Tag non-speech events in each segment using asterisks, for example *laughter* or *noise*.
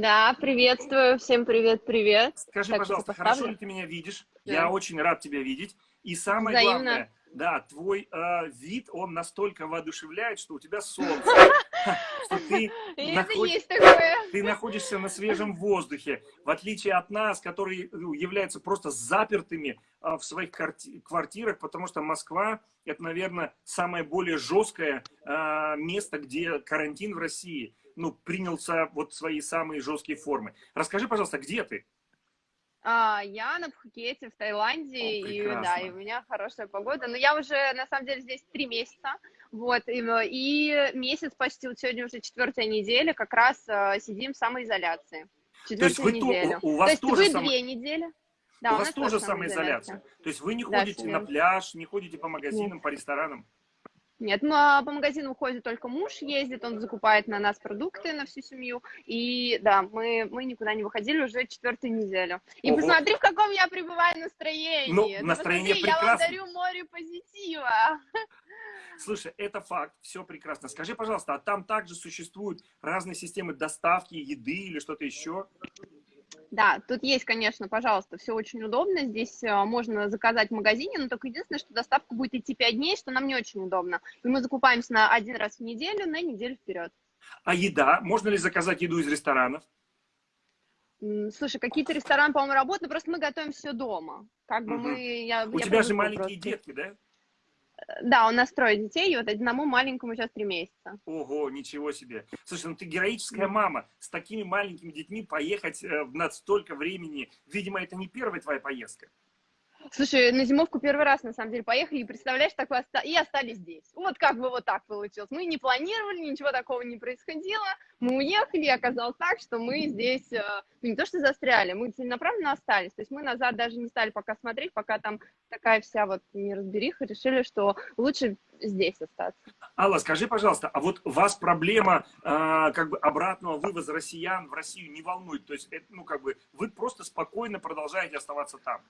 Да, приветствую, всем привет-привет. Скажи, так, пожалуйста, хорошо ли ты меня видишь? Да. Я очень рад тебя видеть. И самое Взаимно. главное, да, твой э, вид, он настолько воодушевляет, что у тебя солнце. *laughs* Ты, ты находишься на свежем воздухе, в отличие от нас, которые ну, являются просто запертыми э, в своих квартирах, потому что Москва – это, наверное, самое более жесткое э, место, где карантин в России ну, принялся вот свои самые жесткие формы. Расскажи, пожалуйста, где ты? А, я на Пхукете в Таиланде, О, и да, и у меня хорошая погода. Но я уже, на самом деле, здесь три месяца, вот, и, и месяц почти, вот сегодня уже четвертая неделя, как раз uh, сидим в самоизоляции. Четвертую неделю. У, у вас То есть тоже вы сам... две недели. Да, у, у вас тоже самоизоляция. То есть вы не ходите да, на пляж, не ходите по магазинам, Нет. по ресторанам? Нет, ну, а по магазину ходит только муж, ездит, он закупает на нас продукты на всю семью. И да, мы, мы никуда не выходили уже четвертую неделю. И Ого. посмотри, в каком я пребываю настроении. Ну, настроение посмотри, прекрасно. Я вам дарю море позитива. *laughs* Слушай, это факт, все прекрасно. Скажи, пожалуйста, а там также существуют разные системы доставки еды или что-то еще? Да, тут есть, конечно, пожалуйста, все очень удобно. Здесь э, можно заказать в магазине, но только единственное, что доставка будет идти 5 дней, что нам не очень удобно. И мы закупаемся на один раз в неделю, на неделю вперед. А еда? Можно ли заказать еду из ресторанов? Слушай, какие-то рестораны, по-моему, работают, но просто мы готовим все дома. Как бы угу. мы... Я, У я тебя же маленькие просто. детки, да? Да, у нас трое детей, и вот одному маленькому сейчас три месяца. Ого, ничего себе. Слушай, ну ты героическая мама. С такими маленькими детьми поехать э, на столько времени, видимо, это не первая твоя поездка. Слушай, на зимовку первый раз, на самом деле, поехали, и представляешь, такое оста... и остались здесь. Вот как бы вот так получилось. Мы не планировали, ничего такого не происходило. Мы уехали, и оказалось так, что мы здесь, э, ну, не то что застряли, мы целенаправленно остались. То есть мы назад даже не стали пока смотреть, пока там такая вся вот неразбериха, решили, что лучше здесь остаться. Алла, скажи, пожалуйста, а вот вас проблема э, как бы обратного вывоза россиян в Россию не волнует? То есть, это, ну, как бы, вы просто спокойно продолжаете оставаться там?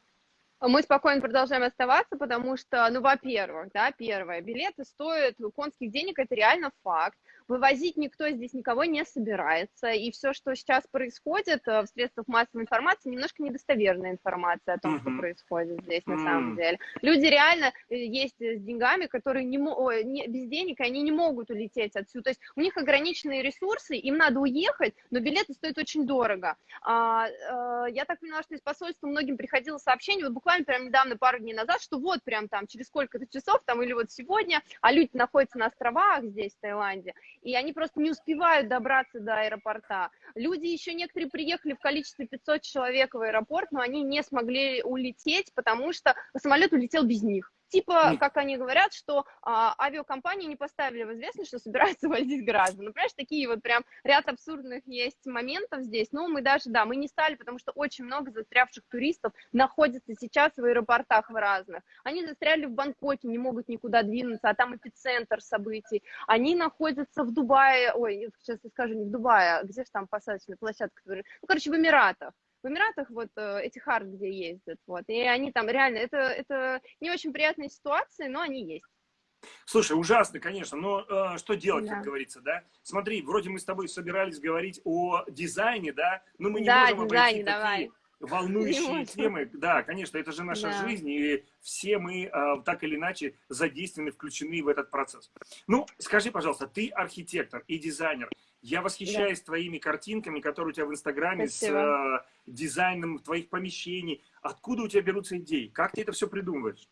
Мы спокойно продолжаем оставаться, потому что, ну, во-первых, да, первое, билеты стоят конских денег, это реально факт. Вывозить никто здесь никого не собирается, и все, что сейчас происходит э, в средствах массовой информации, немножко недостоверная информация о том, uh-huh. что происходит здесь uh-huh. на самом деле. Люди реально э, есть с деньгами, которые не, ой, не без денег, они не могут улететь отсюда. То есть у них ограниченные ресурсы, им надо уехать, но билеты стоят очень дорого. А, а, я так поняла, что из посольства многим приходило сообщение, вот буквально прям недавно, пару дней назад, что вот прям там через сколько-то часов, там или вот сегодня, а люди находятся на островах здесь, в Таиланде, и они просто не успевают добраться до аэропорта. Люди еще некоторые приехали в количестве 500 человек в аэропорт, но они не смогли улететь, потому что самолет улетел без них. Типа, как они говорят, что а, авиакомпании не поставили в известность, что собираются возить граждан. Ну, понимаешь, такие вот прям ряд абсурдных есть моментов здесь. Но мы даже, да, мы не стали, потому что очень много застрявших туристов находится сейчас в аэропортах в разных. Они застряли в Бангкоке, не могут никуда двинуться, а там эпицентр событий. Они находятся в Дубае, ой, сейчас я скажу, не в Дубае, а где же там посадочная площадка? Ну, короче, в Эмиратах в Эмиратах вот э, эти хард, где ездят, вот, и они там реально, это, это не очень приятные ситуации, но они есть. Слушай, ужасно, конечно, но э, что делать, да. как говорится, да? Смотри, вроде мы с тобой собирались говорить о дизайне, да, но мы не да, можем дизайне, обойти давай. такие волнующие темы. Да, конечно, это же наша да. жизнь, и все мы э, так или иначе задействованы, включены в этот процесс. Ну, скажи, пожалуйста, ты архитектор и дизайнер. Я восхищаюсь да. твоими картинками, которые у тебя в Инстаграме Спасибо. с э, дизайном твоих помещений. Откуда у тебя берутся идеи? Как ты это все придумываешь?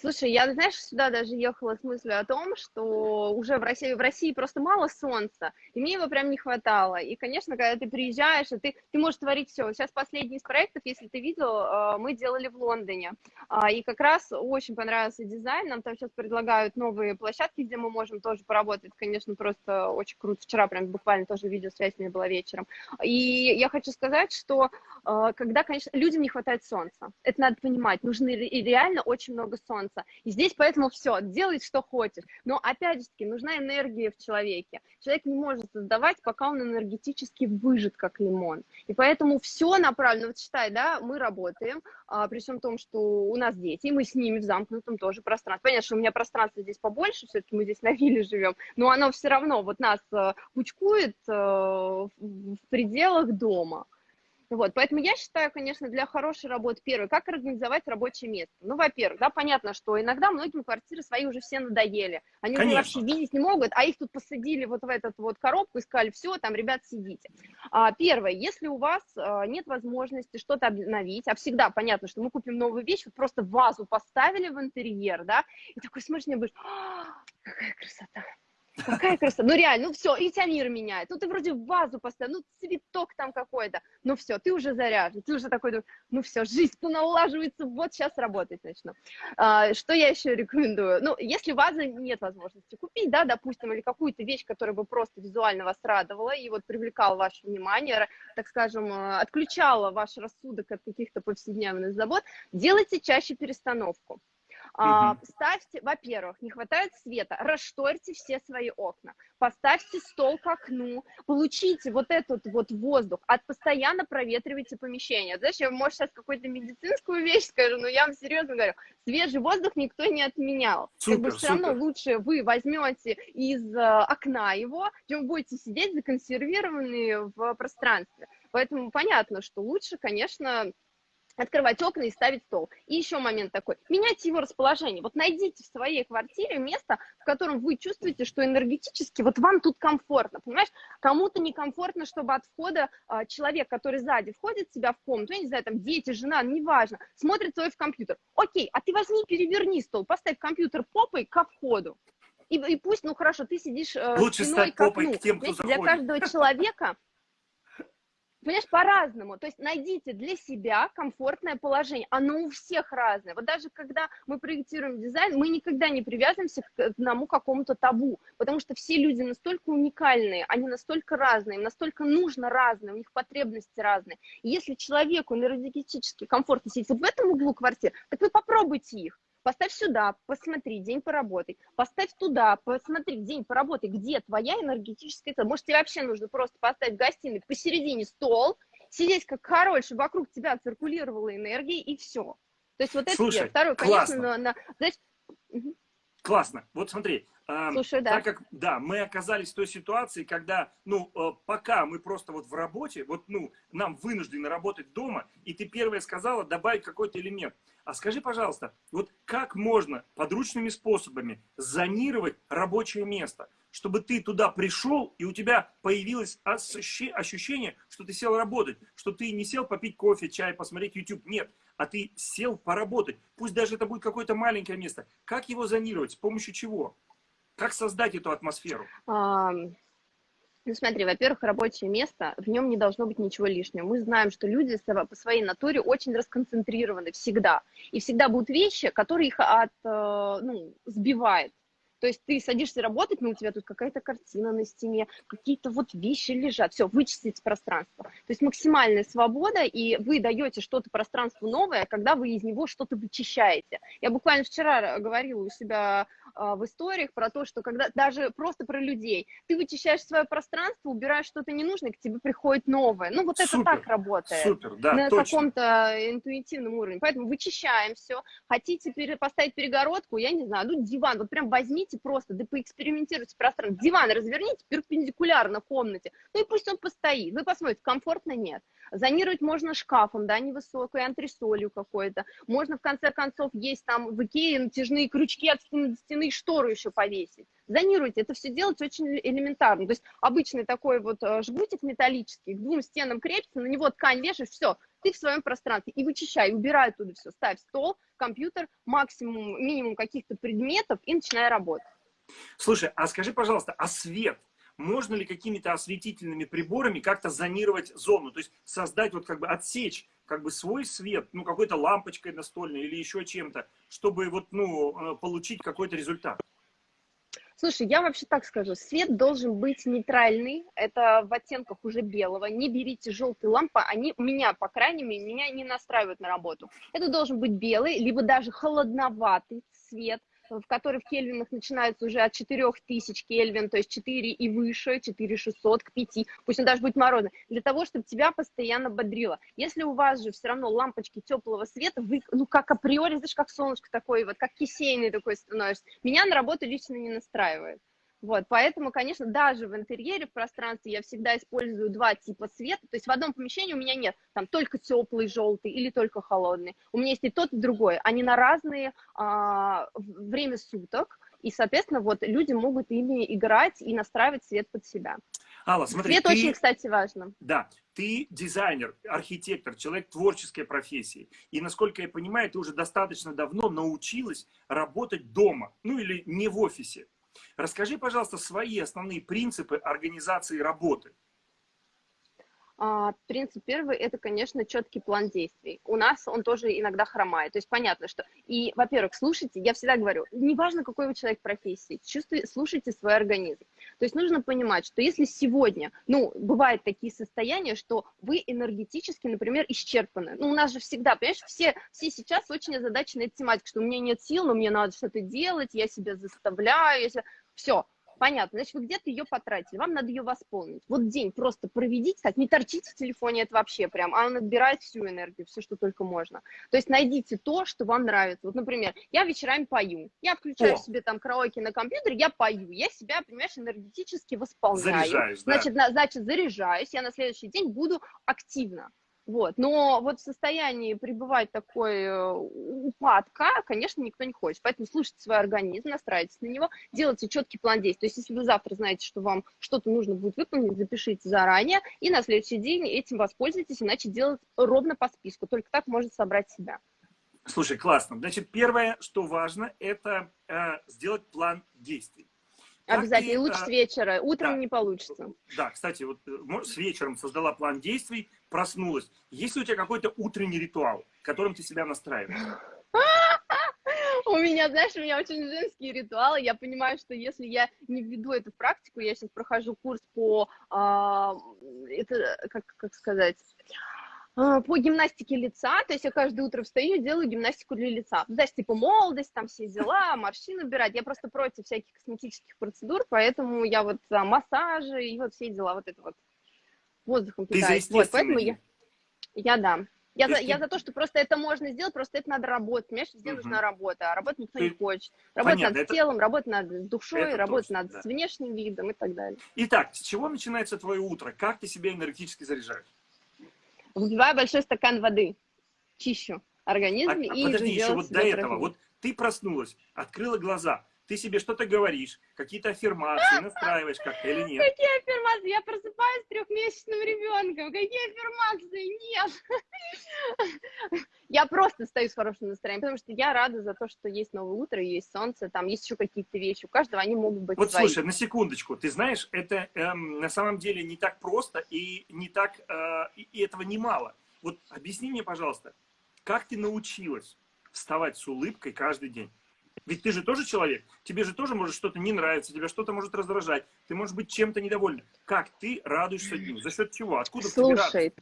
Слушай, я, знаешь, сюда даже ехала с мыслью о том, что уже в России, в России просто мало солнца, и мне его прям не хватало. И, конечно, когда ты приезжаешь, и ты, ты можешь творить все. Сейчас последний из проектов, если ты видел, э, мы делали в Лондоне. А, и как раз очень понравился дизайн. Нам там сейчас предлагают новые площадки, где мы можем тоже поработать. Конечно, просто очень круто. Вчера прям буквально тоже видеосвязь у меня была вечером. И я хочу сказать, что э, когда, конечно, людям не хватает солнца, это надо понимать, нужно реально очень много солнца солнца. И здесь поэтому все, делай, что хочешь. Но опять же таки, нужна энергия в человеке. Человек не может создавать, пока он энергетически выжит, как лимон. И поэтому все направлено, вот считай, да, мы работаем, а, при всем том, что у нас дети, и мы с ними в замкнутом тоже пространстве. Понятно, что у меня пространство здесь побольше, все-таки мы здесь на вилле живем, но оно все равно вот нас э, пучкует э, в пределах дома. Вот, поэтому я считаю, конечно, для хорошей работы, первое, как организовать рабочее место. Ну, во-первых, да, понятно, что иногда многим квартиры свои уже все надоели. Они конечно. уже вообще видеть не могут, а их тут посадили вот в эту вот коробку и сказали, все, там, ребят, сидите. А, первое, если у вас а, нет возможности что-то обновить, а всегда понятно, что мы купим новую вещь, вот просто вазу поставили в интерьер, да, и такой смотришь, мне будешь, какая красота, Какая красота. Ну реально, ну все, и мир меняет. Ну ты вроде в вазу поставил, ну цветок там какой-то. Ну все, ты уже заряжен, ты уже такой, ну все, жизнь-то налаживается, вот сейчас работать начну. А, что я еще рекомендую? Ну, если вазы нет возможности купить, да, допустим, или какую-то вещь, которая бы просто визуально вас радовала и вот привлекала ваше внимание, так скажем, э, отключала ваш рассудок от каких-то повседневных забот, делайте чаще перестановку. А, ставьте, во-первых, не хватает света, расшторьте все свои окна, поставьте стол к окну, получите вот этот вот воздух, от постоянно проветривайте помещение. Знаешь, я, может, сейчас какую-то медицинскую вещь скажу, но я вам серьезно говорю, свежий воздух никто не отменял. Супер, как бы все супер. равно лучше вы возьмете из э, окна его, чем будете сидеть законсервированные в пространстве. Поэтому понятно, что лучше, конечно, открывать окна и ставить стол. И еще момент такой, меняйте его расположение. Вот найдите в своей квартире место, в котором вы чувствуете, что энергетически вот вам тут комфортно, понимаешь? Кому-то некомфортно, чтобы от входа э, человек, который сзади входит в себя в комнату, я не знаю, там дети, жена, неважно, смотрит свой в компьютер. Окей, а ты возьми, переверни стол, поставь компьютер попой ко входу. И, и пусть, ну хорошо, ты сидишь э, Лучше стать попой к тем, кто заходит. Для каждого человека Понимаешь, по-разному. То есть найдите для себя комфортное положение. Оно у всех разное. Вот даже когда мы проектируем дизайн, мы никогда не привязываемся к одному какому-то табу, потому что все люди настолько уникальные, они настолько разные, им настолько нужно разное, у них потребности разные. И если человеку энергетически комфортно сидеть вот в этом углу квартиры, так вы попробуйте их. Поставь сюда, посмотри, день поработай. Поставь туда, посмотри, день поработай, где твоя энергетическая цель. Может, тебе вообще нужно просто поставить в гостиной посередине стол, сидеть как король, чтобы вокруг тебя циркулировала энергия, и все. То есть вот это Слушай. Второе, классно. конечно, на, на, знаешь... Классно. Вот смотри, Слушай, да. Так как, да, мы оказались в той ситуации, когда, ну, э, пока мы просто вот в работе, вот, ну, нам вынуждены работать дома, и ты первая сказала добавить какой-то элемент. А скажи, пожалуйста, вот как можно подручными способами зонировать рабочее место, чтобы ты туда пришел, и у тебя появилось ощущение, что ты сел работать, что ты не сел попить кофе, чай, посмотреть YouTube, нет, а ты сел поработать. Пусть даже это будет какое-то маленькое место. Как его зонировать? С помощью чего? Как создать эту атмосферу? А, ну смотри, во-первых, рабочее место, в нем не должно быть ничего лишнего. Мы знаем, что люди по своей натуре очень расконцентрированы всегда. И всегда будут вещи, которые их от, э, ну, сбивают. То есть ты садишься работать, но у тебя тут какая-то картина на стене, какие-то вот вещи лежат. Все, вычистить пространство. То есть максимальная свобода, и вы даете что-то пространству новое, когда вы из него что-то вычищаете. Я буквально вчера говорила у себя а, в историях про то, что когда даже просто про людей, ты вычищаешь свое пространство, убираешь что-то ненужное, к тебе приходит новое. Ну, вот супер, это так работает. Супер, да, На каком-то интуитивном уровне. Поэтому вычищаем все. Хотите поставить перегородку, я не знаю, ну, диван, вот прям возьмите просто, да поэкспериментируйте пространство. Диван разверните перпендикулярно комнате, ну и пусть он постоит. Вы посмотрите, комфортно нет. Зонировать можно шкафом, да, невысокой, антресолью какой-то. Можно, в конце концов, есть там в Икее натяжные крючки от стены до стены штору еще повесить. Зонируйте, это все делать очень элементарно. То есть обычный такой вот э, жгутик металлический, к двум стенам крепится, на него ткань вешаешь, все, ты в своем пространстве. И вычищай, убирай оттуда все, ставь стол, компьютер, максимум, минимум каких-то предметов и начинай работать. Слушай, а скажи, пожалуйста, а свет? можно ли какими-то осветительными приборами как-то зонировать зону, то есть создать вот как бы отсечь как бы свой свет, ну какой-то лампочкой настольной или еще чем-то, чтобы вот ну э, получить какой-то результат. Слушай, я вообще так скажу, свет должен быть нейтральный, это в оттенках уже белого, не берите желтые лампы, они меня, по крайней мере, меня не настраивают на работу. Это должен быть белый, либо даже холодноватый цвет, в который в кельвинах начинается уже от 4000 кельвин, то есть 4 и выше, 4600 к 5, пусть он даже будет морозный, для того, чтобы тебя постоянно бодрило. Если у вас же все равно лампочки теплого света, вы, ну, как априори, знаешь, как солнышко такое, вот, как кисейный такой становишься, меня на работу лично не настраивает. Вот, поэтому, конечно, даже в интерьере, в пространстве я всегда использую два типа света. То есть в одном помещении у меня нет там только теплый желтый или только холодный. У меня есть и тот, и другой. Они на разные а, время суток. И, соответственно, вот люди могут ими играть и настраивать свет под себя. Алла, смотри, Свет ты, очень, кстати, важно. Да, ты дизайнер, архитектор, человек творческой профессии. И, насколько я понимаю, ты уже достаточно давно научилась работать дома, ну или не в офисе. Расскажи, пожалуйста, свои основные принципы организации работы. А, принцип первый – это, конечно, четкий план действий. У нас он тоже иногда хромает. То есть понятно, что... И, во-первых, слушайте, я всегда говорю, неважно, какой вы человек профессии, чувствуйте, слушайте свой организм. То есть нужно понимать, что если сегодня, ну, бывают такие состояния, что вы энергетически, например, исчерпаны. Ну, у нас же всегда, понимаешь, все, все сейчас очень озадачены этой тематикой, что у меня нет сил, но мне надо что-то делать, я себя заставляю, я себя... все Понятно, значит, вы где-то ее потратили, вам надо ее восполнить. Вот день просто проведите, так, не торчите в телефоне, это вообще прям, а он отбирает всю энергию, все, что только можно. То есть найдите то, что вам нравится. Вот, например, я вечерами пою, я включаю О. себе там караоке на компьютере, я пою, я себя, понимаешь, энергетически восполняю. Заряжаюсь, значит, да? на, значит, заряжаюсь, я на следующий день буду активно. Вот. Но вот в состоянии пребывать такой э, упадка, конечно, никто не хочет. Поэтому слушайте свой организм, настраивайтесь на него, делайте четкий план действий. То есть если вы завтра знаете, что вам что-то нужно будет выполнить, запишите заранее, и на следующий день этим воспользуйтесь, иначе делать ровно по списку. Только так можно собрать себя. Слушай, классно. Значит, первое, что важно, это э, сделать план действий. Обязательно, и лучше с вечера, утром да. не получится. Да, кстати, вот э, с вечером создала план действий, проснулась. Есть ли у тебя какой-то утренний ритуал, которым ты себя настраиваешь? *laughs* У меня, знаешь, у меня очень женские ритуалы. Я понимаю, что если я не введу это в практику, я сейчас прохожу курс по, а, это, как, как сказать, по гимнастике лица, то есть я каждое утро встаю и делаю гимнастику для лица. Ну, знаешь, типа молодость, там все дела, морщины убирать. Я просто против всяких косметических процедур, поэтому я вот а, массажи и вот все дела, вот это вот воздухом питаюсь. Вот, поэтому я, я да. Я за, я за то, что просто это можно сделать, просто это надо работать. Понимаешь, везде угу. нужна работа, а работать никто ты... не хочет. Работать Понятно, надо это... телом, работать надо с душой, это работать точно, надо да. внешним видом и так далее. Итак, с чего начинается твое утро? Как ты себя энергетически заряжаешь? Выпиваю большой стакан воды, чищу организм. А, и а подожди, еще вот до этого, вот ты проснулась, открыла глаза, ты себе что-то говоришь, какие-то аффирмации настраиваешь как-то или нет? Какие аффирмации? Я просыпаюсь с трехмесячным ребенком. Какие аффирмации? Нет. Я просто стою с хорошим настроением, потому что я рада за то, что есть новое утро, есть солнце, там есть еще какие-то вещи. У каждого они могут быть Вот свои. слушай, на секундочку, ты знаешь, это эм, на самом деле не так просто и не так, э, и этого немало. Вот объясни мне, пожалуйста, как ты научилась вставать с улыбкой каждый день? Ведь ты же тоже человек, тебе же тоже может что-то не нравиться, тебя что-то может раздражать, ты можешь быть чем-то недовольна. Как ты радуешься дню? За счет чего? Откуда Слушай,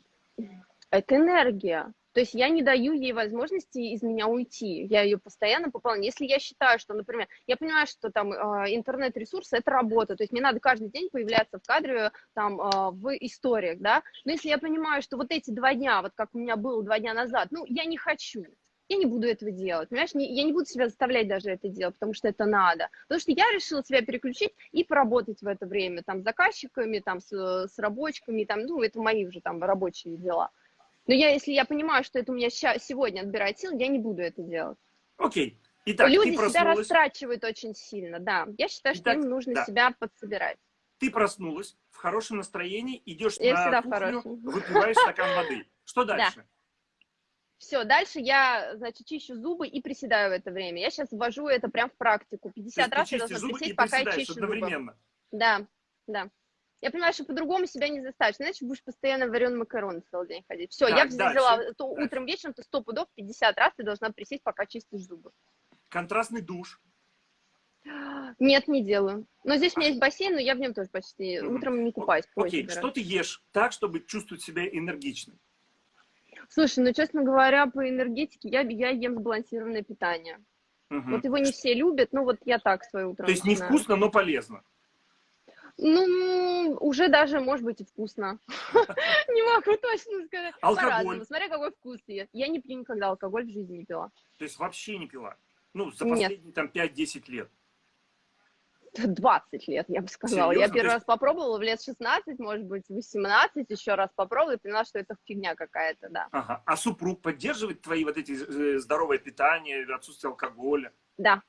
это энергия. То есть я не даю ей возможности из меня уйти. Я ее постоянно пополняю. Если я считаю, что, например, я понимаю, что там э, интернет-ресурсы – это работа. То есть мне надо каждый день появляться в кадре, там, э, в историях, да. Но если я понимаю, что вот эти два дня, вот как у меня было два дня назад, ну, я не хочу я не буду этого делать, понимаешь, не, я не буду себя заставлять даже это делать, потому что это надо, потому что я решила себя переключить и поработать в это время, там, с заказчиками, там, с, с рабочими, там, ну, это мои уже там рабочие дела. Но я, если я понимаю, что это у меня ща, сегодня отбирает сил, я не буду это делать. Окей. Итак, Люди себя растрачивают очень сильно, да. Я считаю, что Итак, им нужно да. себя подсобирать. Ты проснулась в хорошем настроении, идешь я на кухню, выпиваешь стакан воды. *laughs* Что дальше? Да. Все, дальше я, значит, чищу зубы и приседаю в это время. Я сейчас ввожу это прям в практику. 50 раз я должна присесть, пока я чищу зубы. Да, да. Я понимаю, что по-другому себя не заставишь, иначе будешь постоянно вареный макарон целый день ходить. Все, я взяла то утром, вечером, то сто пудов 50 раз ты должна присесть, пока чистишь зубы. Контрастный душ. Нет, не делаю. Но здесь у меня есть бассейн, но я в нем тоже почти утром не купаюсь. Окей, что ты ешь так, чтобы чувствовать себя энергичным? Слушай, ну, честно говоря, по энергетике я, я ем сбалансированное питание. Угу. Вот его не все любят, но вот я так свое утро То есть начинаю. невкусно, но полезно? Ну, уже даже, может быть, и вкусно. *laughs* Не могу точно сказать. Алкоголь? Смотря какой вкус я. Я не пью никогда алкоголь, в жизни не пила. То есть вообще не пила? Ну, за последние там 5-10 лет? 20 лет, я бы сказала. Серьезно? Я первый раз попробовала в лет 16, может быть, 18, еще раз попробовала и поняла, что это фигня какая-то, да. Ага. А супруг поддерживает твои вот эти э, здоровое питание, отсутствие алкоголя? Да.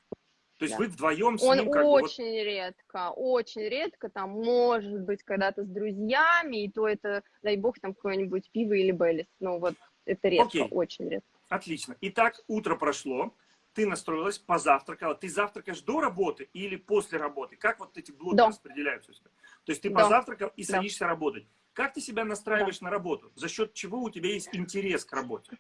То есть да. вы вдвоем с Он ним как очень бы вот... редко, очень редко, там, может быть, когда-то с друзьями, и то это, дай бог, там какое-нибудь пиво или Беллис. Ну вот, это редко, Окей. очень редко. Отлично. Итак, утро прошло ты настроилась, позавтракала. Ты завтракаешь до работы или после работы? Как вот эти блоки да. распределяются у тебя? То есть ты да. позавтракал и садишься да. работать. Как ты себя настраиваешь да. на работу? За счет чего у тебя есть интерес к работе?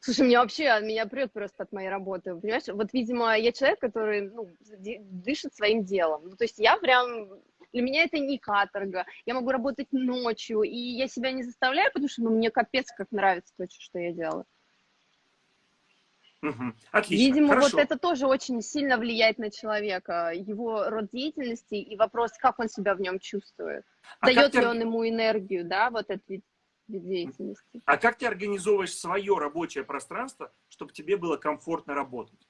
Слушай, мне вообще, меня прет просто от моей работы, понимаешь? Вот, видимо, я человек, который, ну, дышит своим делом. Ну, то есть я прям, для меня это не каторга. Я могу работать ночью, и я себя не заставляю, потому что, ну, мне капец как нравится то, что я делаю. Угу. Отлично. Видимо, Хорошо. вот это тоже очень сильно влияет на человека, его род деятельности и вопрос, как он себя в нем чувствует. А Дает ли ты... он ему энергию, да, вот этот вид, вид деятельности. А как ты организовываешь свое рабочее пространство, чтобы тебе было комфортно работать?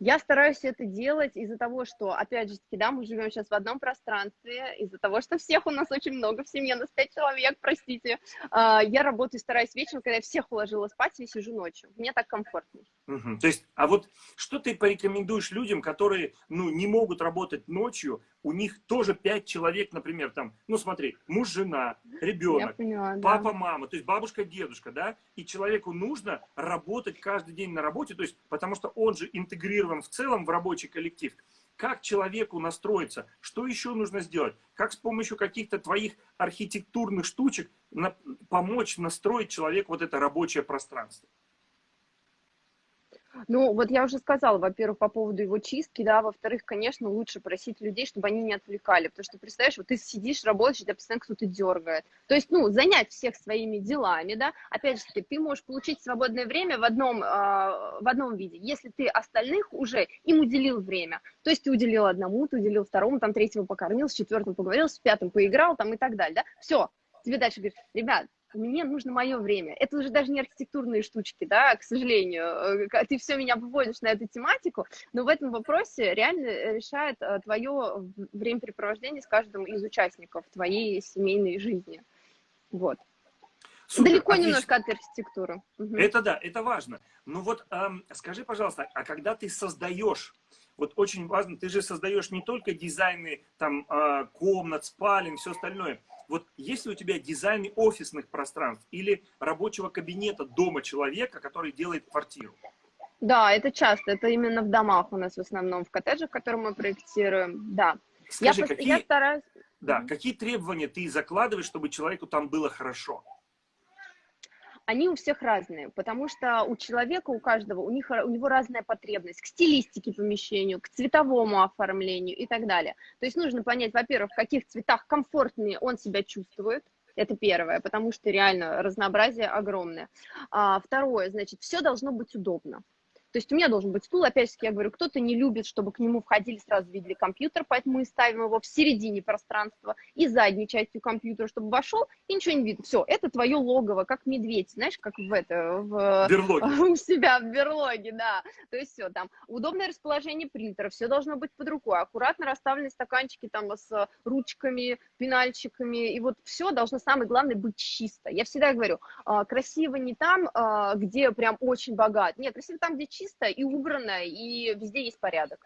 Я стараюсь это делать из-за того, что, опять же таки, да, мы живем сейчас в одном пространстве, из-за того, что всех у нас очень много в семье, нас пять человек, простите. А, я работаю, стараюсь вечером, когда я всех уложила спать, я сижу ночью. Мне так комфортнее. Угу. То есть, а вот что ты порекомендуешь людям, которые, ну, не могут работать ночью, у них тоже пять человек, например, там, ну смотри, муж, жена, ребенок, поняла, папа, да. мама, то есть бабушка, дедушка, да, и человеку нужно работать каждый день на работе, то есть, потому что он же интегрирован в целом в рабочий коллектив. Как человеку настроиться? Что еще нужно сделать? Как с помощью каких-то твоих архитектурных штучек на, помочь настроить человеку вот это рабочее пространство? Ну, вот я уже сказала, во-первых, по поводу его чистки, да, во-вторых, конечно, лучше просить людей, чтобы они не отвлекали, потому что, представляешь, вот ты сидишь, работаешь, тебя постоянно кто-то дергает. То есть, ну, занять всех своими делами, да, опять же таки, ты можешь получить свободное время в одном, э, в одном виде, если ты остальных уже им уделил время. То есть ты уделил одному, ты уделил второму, там, третьему покормил, с четвертым поговорил, с пятым поиграл, там, и так далее, да, все, тебе дальше говорят, ребят, мне нужно мое время. Это уже даже не архитектурные штучки, да, к сожалению. Э, ты все меня выводишь на эту тематику, но в этом вопросе реально решает э, твое времяпрепровождение с каждым из участников твоей семейной жизни. Вот. Супер, Далеко отлично. немножко от архитектуры. Угу. Это да, это важно. Ну вот эм, скажи, пожалуйста, а когда ты создаешь вот очень важно, ты же создаешь не только дизайны там э, комнат, спален, все остальное. Вот есть ли у тебя дизайны офисных пространств или рабочего кабинета дома человека, который делает квартиру? Да, это часто, это именно в домах у нас в основном, в коттеджах, которые мы проектируем, да. Скажи, я, какие, я стараюсь... Да, какие требования ты закладываешь, чтобы человеку там было хорошо? Они у всех разные, потому что у человека, у каждого, у, них, у него разная потребность к стилистике помещению, к цветовому оформлению и так далее. То есть нужно понять, во-первых, в каких цветах комфортнее он себя чувствует, это первое, потому что реально разнообразие огромное. А, второе, значит, все должно быть удобно. То есть у меня должен быть стул, опять же, я говорю, кто-то не любит, чтобы к нему входили, сразу видели компьютер, поэтому мы ставим его в середине пространства и задней частью компьютера, чтобы вошел и ничего не видно. Все, это твое логово, как медведь, знаешь, как в это, в, *laughs* у себя в берлоге, да. То есть все, там удобное расположение принтера, все должно быть под рукой, аккуратно расставлены стаканчики там с ручками, пенальчиками, и вот все должно, самое главное, быть чисто. Я всегда говорю, а, красиво не там, а, где прям очень богат, нет, красиво там, где чисто и убрано, и везде есть порядок.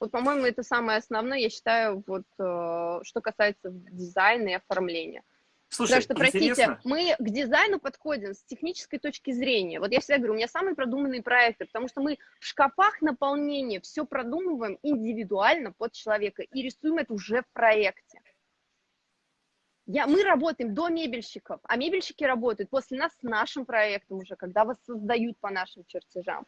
Вот, по-моему, это самое основное, я считаю, вот, э, что касается дизайна и оформления. Слушай, Потому что, простите, интересно. мы к дизайну подходим с технической точки зрения. Вот я всегда говорю, у меня самые продуманные проекты, потому что мы в шкафах наполнения все продумываем индивидуально под человека и рисуем это уже в проекте. Я, мы работаем до мебельщиков, а мебельщики работают после нас с нашим проектом уже, когда вас создают по нашим чертежам.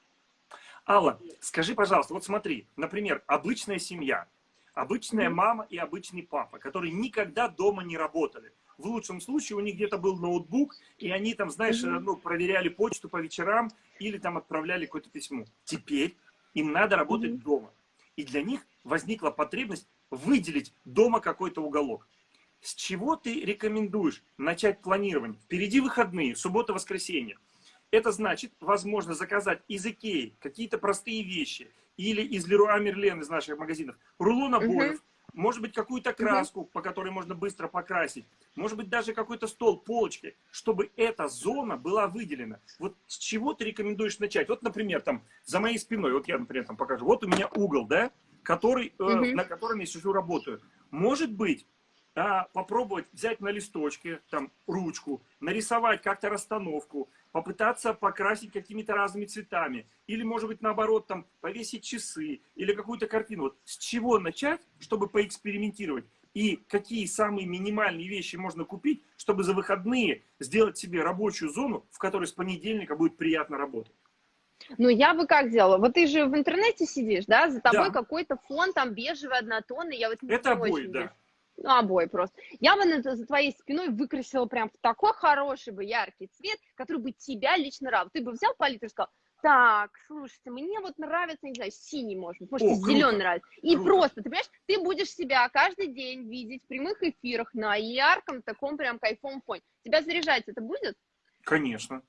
Алла, скажи, пожалуйста, вот смотри, например, обычная семья, обычная мама и обычный папа, которые никогда дома не работали. В лучшем случае у них где-то был ноутбук, и они там, знаешь, ну, проверяли почту по вечерам или там отправляли какое-то письмо. Теперь им надо работать дома. И для них возникла потребность выделить дома какой-то уголок. С чего ты рекомендуешь начать планирование? Впереди выходные, суббота-воскресенье. Это значит, возможно, заказать из Икеи какие-то простые вещи или из Леруа Мерлен из наших магазинов, рулон обоев, угу. может быть, какую-то краску, угу. по которой можно быстро покрасить, может быть, даже какой-то стол, полочки, чтобы эта зона была выделена. Вот с чего ты рекомендуешь начать? Вот, например, там, за моей спиной, вот я, например, там покажу, вот у меня угол, да, который, угу. э, на котором я сижу, работаю. Может быть, а, попробовать взять на листочке, там, ручку, нарисовать как-то расстановку, попытаться покрасить какими-то разными цветами. Или, может быть, наоборот, там, повесить часы или какую-то картину. Вот с чего начать, чтобы поэкспериментировать? И какие самые минимальные вещи можно купить, чтобы за выходные сделать себе рабочую зону, в которой с понедельника будет приятно работать? Ну, я бы как делала? Вот ты же в интернете сидишь, да? За тобой да. какой-то фон там бежевый, однотонный. Я вот Это обои, да. Ну, обои просто. Я бы за твоей спиной выкрасила прям в такой хороший бы яркий цвет, который бы тебя лично радовал. Ты бы взял палитру и сказал, так, слушайте, мне вот нравится, не знаю, синий, может быть, может, О, зеленый нравится. И круто. просто, ты понимаешь, ты будешь себя каждый день видеть в прямых эфирах на ярком таком прям кайфовом фоне. Тебя заряжать это будет? Конечно.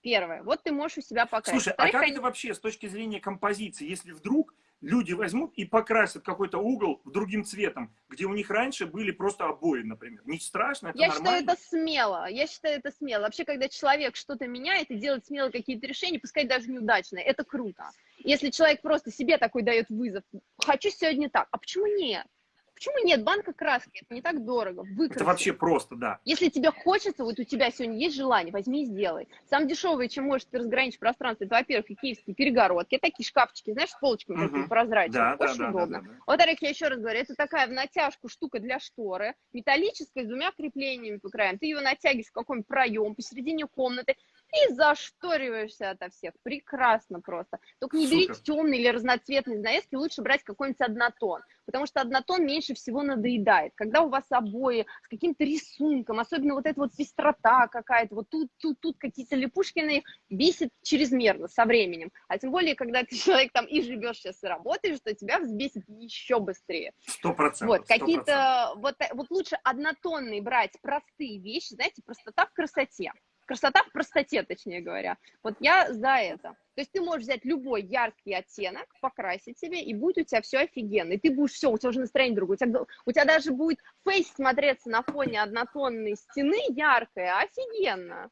Первое. Вот ты можешь у себя покрасить. Слушай, а как это вообще с точки зрения композиции, если вдруг люди возьмут и покрасят какой-то угол другим цветом, где у них раньше были просто обои, например. Не страшно, это Я нормально. считаю это смело. Я считаю это смело. Вообще, когда человек что-то меняет и делает смело какие-то решения, пускай даже неудачные, это круто. Если человек просто себе такой дает вызов, хочу сегодня так, а почему нет? Почему нет? Банка краски, это не так дорого. Выкраси. Это вообще просто, да. Если тебе хочется, вот у тебя сегодня есть желание, возьми и сделай. Самое дешевое, чем можешь ты разграничить пространство, это, во-первых, киевские перегородки, это такие шкафчики, знаешь, с полочками угу. такими прозрачными, да, очень да, удобно. Да, да, да. Во-вторых, я еще раз говорю, это такая в натяжку штука для шторы, металлическая, с двумя креплениями по краям. Ты ее натягиваешь в какой-нибудь проем посередине комнаты, и зашториваешься ото всех. Прекрасно просто. Только не Супер. берите темный или разноцветный занавески, лучше брать какой-нибудь однотон, потому что однотон меньше всего надоедает. Когда у вас обои с каким-то рисунком, особенно вот эта вот пестрота какая-то, вот тут, тут, тут какие-то на них, бесит чрезмерно со временем. А тем более, когда ты *laughs* человек там и живешь сейчас, и работаешь, то тебя взбесит еще быстрее. Сто процентов. Вот, какие-то, вот, вот лучше однотонные брать простые вещи, знаете, простота в красоте красота в простоте, точнее говоря. Вот я за это. То есть ты можешь взять любой яркий оттенок, покрасить себе, и будет у тебя все офигенно. И ты будешь все, у тебя уже настроение другое. У тебя, у тебя даже будет фейс смотреться на фоне однотонной стены яркая. Офигенно.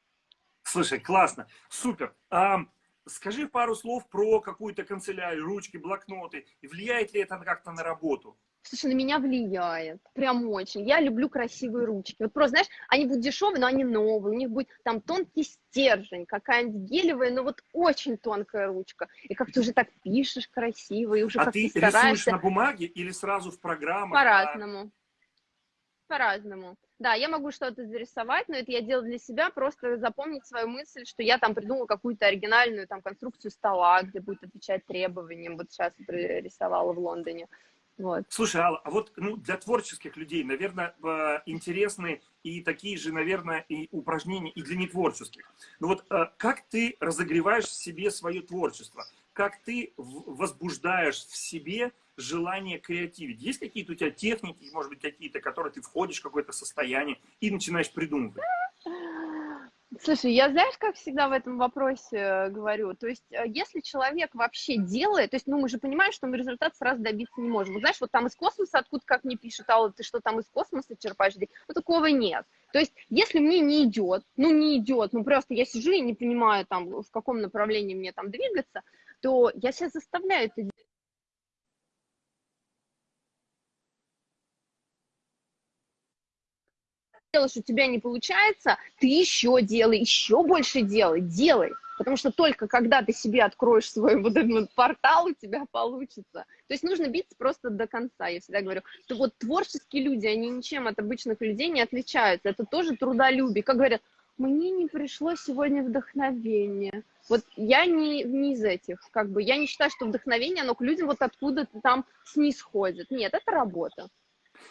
Слушай, классно, супер. А, скажи пару слов про какую-то канцелярию, ручки, блокноты. Влияет ли это как-то на работу? Слушай, на меня влияет, прям очень. Я люблю красивые ручки. Вот просто, знаешь, они будут дешевые, но они новые. У них будет там тонкий стержень, какая-нибудь гелевая, но вот очень тонкая ручка. И как ты уже так пишешь красиво, и уже а как ты стараешься. рисуешь на бумаге или сразу в программах? По-разному. По-разному. Да, я могу что-то зарисовать, но это я делаю для себя, просто запомнить свою мысль, что я там придумала какую-то оригинальную там конструкцию стола, где будет отвечать требованиям. Вот сейчас рисовала в Лондоне. Вот. Слушай, Алла, а вот ну, для творческих людей, наверное, интересны и такие же, наверное, и упражнения и для нетворческих. Ну вот э, как ты разогреваешь в себе свое творчество? Как ты возбуждаешь в себе желание креативить? Есть какие-то у тебя техники, может быть, какие-то, которые ты входишь в какое-то состояние и начинаешь придумывать? Слушай, я знаешь, как всегда в этом вопросе говорю, то есть э, если человек вообще делает, то есть, ну, мы же понимаем, что мы результат сразу добиться не можем. Вот знаешь, вот там из космоса, откуда как мне пишут, Алла, ты что там из космоса черпаешь? Ну, такого нет. То есть, если мне не идет, ну, не идет, ну, просто я сижу и не понимаю, там, в каком направлении мне там двигаться, то я себя заставляю это делаешь, у тебя не получается, ты еще делай, еще больше делай, делай. Потому что только когда ты себе откроешь свой вот этот портал, у тебя получится. То есть нужно биться просто до конца. Я всегда говорю, что вот творческие люди, они ничем от обычных людей не отличаются. Это тоже трудолюбие. Как говорят, мне не пришло сегодня вдохновение. Вот я не, не из этих, как бы, я не считаю, что вдохновение, оно к людям вот откуда-то там снисходит. Нет, это работа.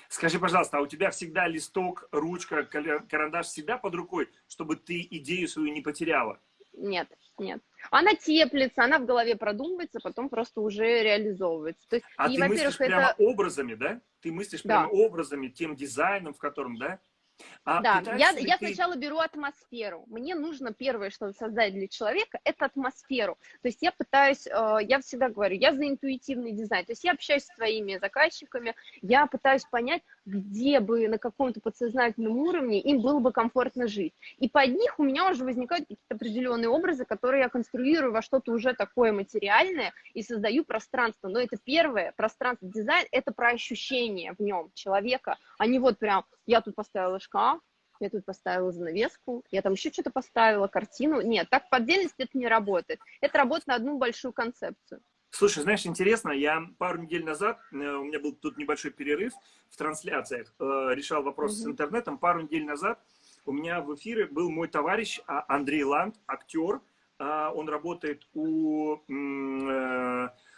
Скажи, пожалуйста, а у тебя всегда листок, ручка, карандаш всегда под рукой, чтобы ты идею свою не потеряла? Нет, нет. Она теплится, она в голове продумывается, потом просто уже реализовывается. То есть, а и, ты мыслишь это... прямо образами, да? Ты мыслишь да. прямо образами, тем дизайном, в котором, да? А да, я, я сначала беру атмосферу. Мне нужно первое, что создать для человека, это атмосферу. То есть я пытаюсь, э, я всегда говорю, я за интуитивный дизайн. То есть я общаюсь с своими заказчиками, я пытаюсь понять, где бы на каком-то подсознательном уровне им было бы комфортно жить. И под них у меня уже возникают какие-то определенные образы, которые я конструирую во что-то уже такое материальное и создаю пространство. Но это первое, пространство, дизайн, это про ощущение в нем человека, а не вот прям я тут поставила шкаф, я тут поставила занавеску, я там еще что-то поставила, картину. Нет, так по отдельности это не работает. Это работает на одну большую концепцию. Слушай, знаешь, интересно, я пару недель назад, э, у меня был тут небольшой перерыв в трансляциях, э, решал вопрос mm -hmm. с интернетом. Пару недель назад у меня в эфире был мой товарищ а, Андрей Ланд, актер. А, он работает у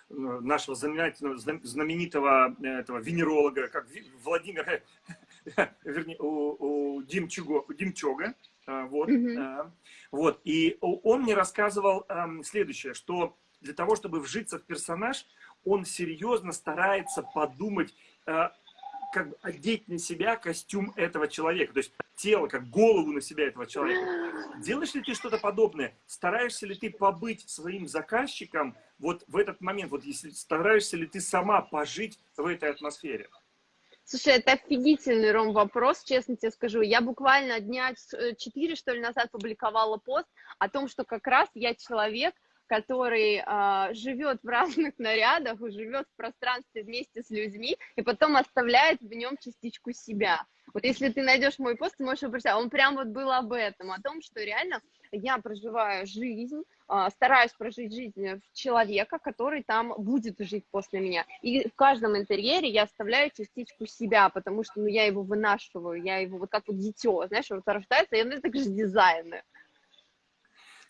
нашего знаменитого, знаменитого этого венеролога, как Владимира, *laughs* вернее, у, у Димчуга, Димчога, а, вот, mm -hmm. вот, и он мне рассказывал следующее, что для того, чтобы вжиться в персонаж, он серьезно старается подумать, а, как бы одеть на себя костюм этого человека, то есть тело, как голову на себя этого человека. *gasps* Делаешь ли ты что-то подобное? Стараешься ли ты побыть своим заказчиком вот в этот момент? Вот если стараешься ли ты сама пожить в этой атмосфере? Слушай, это офигительный, Ром, вопрос, честно тебе скажу. Я буквально дня четыре, что ли, назад публиковала пост о том, что как раз я человек, который э, живет в разных *laughs* нарядах, живет в пространстве вместе с людьми, и потом оставляет в нем частичку себя. Вот если ты найдешь мой пост, ты можешь обратить, он прям вот был об этом, о том, что реально я проживаю жизнь, э, стараюсь прожить жизнь человека, который там будет жить после меня. И в каждом интерьере я оставляю частичку себя, потому что ну, я его вынашиваю, я его вот как вот дитё, знаешь, вот рождается, и оно так же дизайны.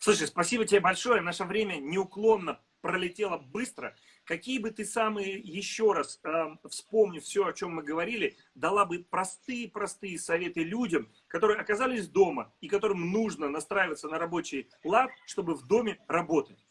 Слушай, спасибо тебе большое. Наше время неуклонно пролетело быстро. Какие бы ты самые, еще раз э, вспомнив все, о чем мы говорили, дала бы простые-простые советы людям, которые оказались дома и которым нужно настраиваться на рабочий лад, чтобы в доме работать?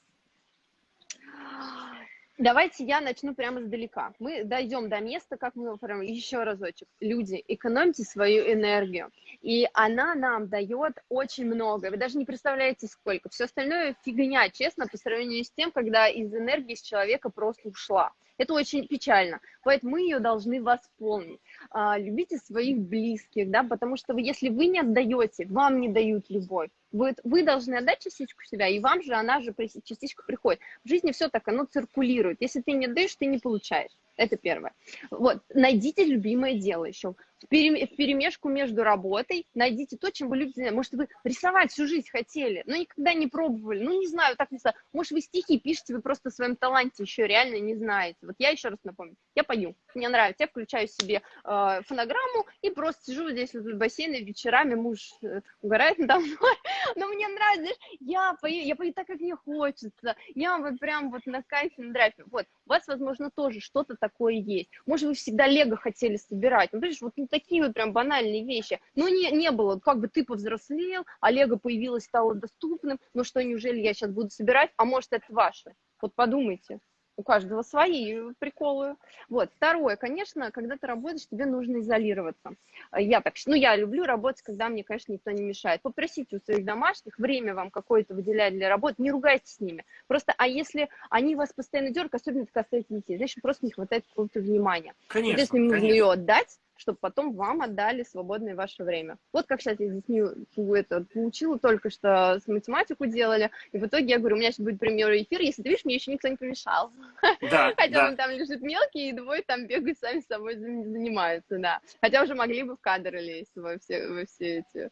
Давайте я начну прямо издалека. Мы дойдем до места, как мы прям еще разочек. Люди, экономьте свою энергию. И она нам дает очень много. Вы даже не представляете, сколько. Все остальное фигня, честно, по сравнению с тем, когда из энергии с человека просто ушла. Это очень печально. Поэтому мы ее должны восполнить. А, любите своих близких, да, потому что вы, если вы не отдаете, вам не дают любовь. Вы, вы должны отдать частичку себя, и вам же она же частичка приходит. В жизни все так, оно циркулирует. Если ты не отдаешь, ты не получаешь. Это первое. Вот, найдите любимое дело еще. В перемешку между работой найдите то, чем вы любите. Может, вы рисовать всю жизнь хотели, но никогда не пробовали. Ну, не знаю, так не знаю. Может, вы стихи пишете, вы просто о своем таланте еще реально не знаете. Вот я еще раз напомню. Я пою. Мне нравится. Я включаю себе э, фонограмму и просто сижу здесь вот в бассейне вечерами. Муж э, угорает надо мной. *laughs* Но мне нравится, я пою, я пою так, как мне хочется. Я вот прям вот на кайфе, на драйфе. Вот. У вас, возможно, тоже что-то такое есть. Может, вы всегда лего хотели собирать. Ну, видишь, вот ну, такие вот прям банальные вещи. Но не, не было, как бы ты повзрослел, а лего появилось, стало доступным. Ну что, неужели я сейчас буду собирать? А может, это ваше? Вот подумайте у каждого свои приколы. Вот. Второе, конечно, когда ты работаешь, тебе нужно изолироваться. Я так, ну, я люблю работать, когда мне, конечно, никто не мешает. Попросите у своих домашних время вам какое-то выделять для работы, не ругайтесь с ними. Просто, а если они вас постоянно дергают, особенно это касается детей, значит, просто не хватает какого-то внимания. Конечно, вот если им нужно ее отдать, чтобы потом вам отдали свободное ваше время. Вот как, кстати, я здесь не, это, получила только что с математику делали, и в итоге я говорю, у меня сейчас будет прямой эфир, если ты видишь, мне еще никто не помешал. Да, *laughs* Хотя да. он там лежит мелкий, и двое там бегают сами с собой занимаются, да. Хотя уже могли бы в кадры лезть во все, во все эти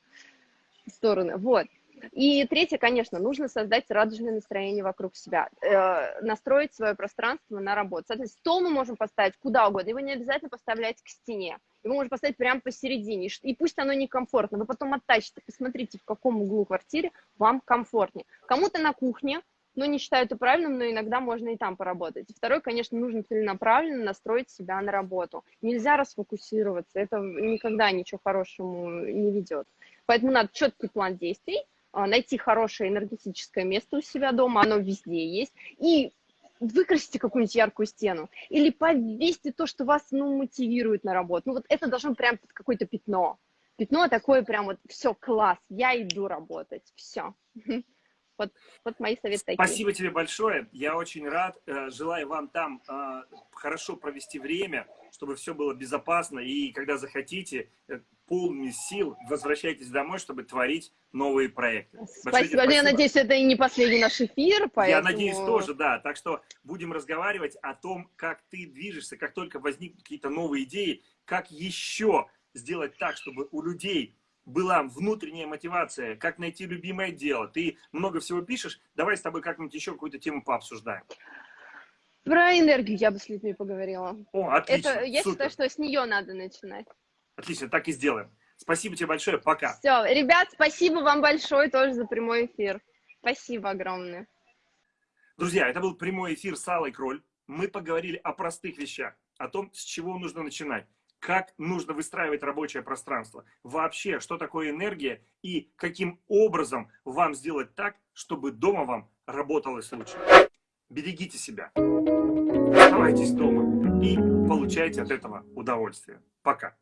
стороны. Вот. И третье, конечно, нужно создать радужное настроение вокруг себя, э, настроить свое пространство на работу. Соответственно, стол мы можем поставить куда угодно, его не обязательно поставлять к стене, его можно поставить прямо посередине, и пусть оно некомфортно, вы потом оттачите, посмотрите, в каком углу квартиры вам комфортнее. Кому-то на кухне, но не считаю это правильным, но иногда можно и там поработать. второй, конечно, нужно целенаправленно настроить себя на работу. Нельзя расфокусироваться, это никогда ничего хорошему не ведет. Поэтому надо четкий план действий, найти хорошее энергетическое место у себя дома, оно везде есть, и выкрасите какую-нибудь яркую стену, или повесьте то, что вас, ну, мотивирует на работу. Ну, вот это должно прям какое-то пятно. Пятно такое прям вот, все, класс, я иду работать, все. Вот, вот мои советы такие. Спасибо тебе большое. Я очень рад. Э, желаю вам там э, хорошо провести время, чтобы все было безопасно. И когда захотите, э, полными сил возвращайтесь домой, чтобы творить новые проекты. Спасибо. спасибо. Я надеюсь, это и не последний наш эфир. Поэтому... Я надеюсь тоже, да. Так что будем разговаривать о том, как ты движешься, как только возникнут какие-то новые идеи, как еще сделать так, чтобы у людей была внутренняя мотивация, как найти любимое дело. Ты много всего пишешь, давай с тобой как-нибудь еще какую-то тему пообсуждаем. Про энергию я бы с людьми поговорила. О, отлично, Это, Я супер. считаю, что с нее надо начинать. Отлично, так и сделаем. Спасибо тебе большое, пока. Все, ребят, спасибо вам большое тоже за прямой эфир. Спасибо огромное. Друзья, это был прямой эфир с Аллой Кроль. Мы поговорили о простых вещах, о том, с чего нужно начинать как нужно выстраивать рабочее пространство, вообще, что такое энергия и каким образом вам сделать так, чтобы дома вам работалось лучше. Берегите себя, оставайтесь дома и получайте от этого удовольствие. Пока.